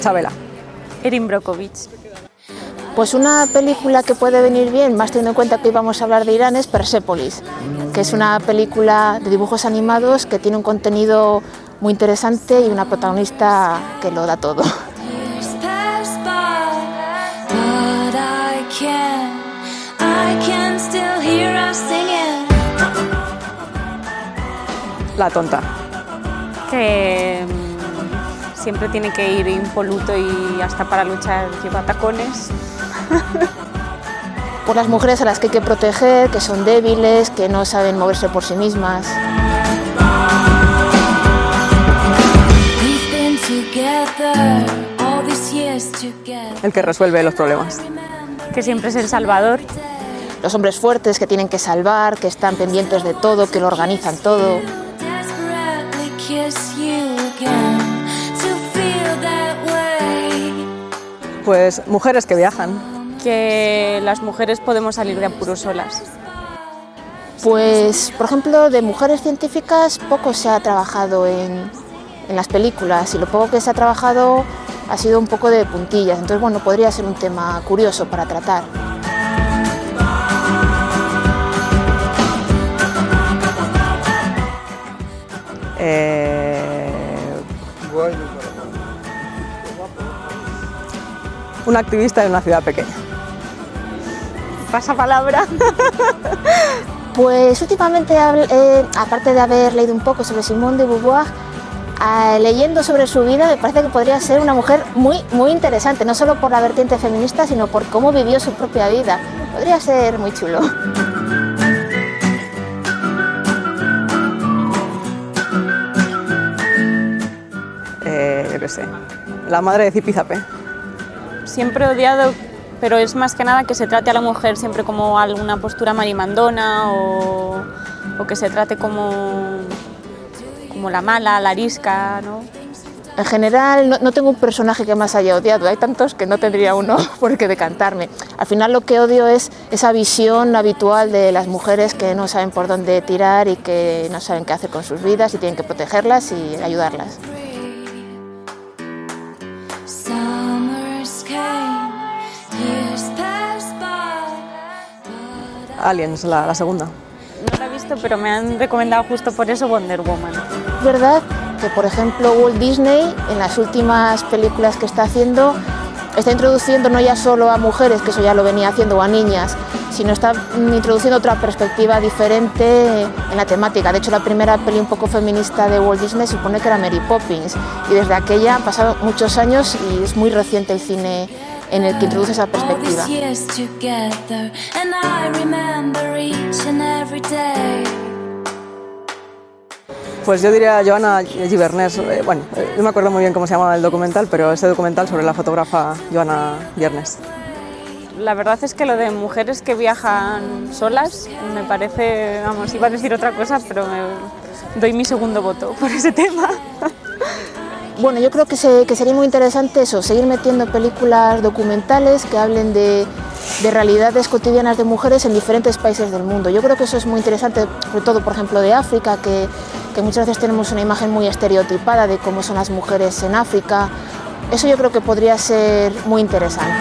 Chabela. Erin Brockovich. Pues una película que puede venir bien, más teniendo en cuenta que hoy vamos a hablar de Irán, es Persepolis, que es una película de dibujos animados que tiene un contenido muy interesante y una protagonista que lo da todo. La tonta. Que mm, siempre tiene que ir impoluto y hasta para luchar lleva tacones. Por las mujeres a las que hay que proteger, que son débiles, que no saben moverse por sí mismas. El que resuelve los problemas. Que siempre es el salvador. Los hombres fuertes que tienen que salvar, que están pendientes de todo, que lo organizan todo. Pues mujeres que viajan. Que las mujeres podemos salir de apuros solas. Pues, por ejemplo, de mujeres científicas poco se ha trabajado en, en las películas y lo poco que se ha trabajado ha sido un poco de puntillas. Entonces, bueno, podría ser un tema curioso para tratar. Eh, un activista en una ciudad pequeña. Pasa palabra. Pues últimamente, eh, aparte de haber leído un poco sobre Simone de Beauvoir, ah, leyendo sobre su vida me parece que podría ser una mujer muy, muy interesante, no solo por la vertiente feminista, sino por cómo vivió su propia vida. Podría ser muy chulo. La madre de Zipizape. Siempre he odiado, pero es más que nada que se trate a la mujer siempre como alguna postura marimandona o, o que se trate como, como la mala, la arisca, ¿no? En general, no, no tengo un personaje que más haya odiado, hay tantos que no tendría uno por qué decantarme. Al final lo que odio es esa visión habitual de las mujeres que no saben por dónde tirar y que no saben qué hacer con sus vidas y tienen que protegerlas y ayudarlas. Aliens, la, la segunda. No la he visto, pero me han recomendado justo por eso Wonder Woman. Es verdad que, por ejemplo, Walt Disney, en las últimas películas que está haciendo, está introduciendo no ya solo a mujeres, que eso ya lo venía haciendo, o a niñas, sino está introduciendo otra perspectiva diferente en la temática. De hecho, la primera peli un poco feminista de Walt Disney supone que era Mary Poppins, y desde aquella han pasado muchos años y es muy reciente el cine en el que introduce esa All perspectiva. Pues yo diría Joana Givernés. Eh, bueno, eh, no me acuerdo muy bien cómo se llamaba el documental, pero ese documental sobre la fotógrafa Joana Givernés. La verdad es que lo de mujeres que viajan solas me parece, vamos, iba a decir otra cosa, pero me doy mi segundo voto por ese tema. Bueno, yo creo que, se- que sería muy interesante eso, seguir metiendo películas documentales que hablen de, de realidades cotidianas de mujeres en diferentes países del mundo. Yo creo que eso es muy interesante, sobre todo, por ejemplo, de África, que, que muchas veces tenemos una imagen muy estereotipada de cómo son las mujeres en África. Eso yo creo que podría ser muy interesante.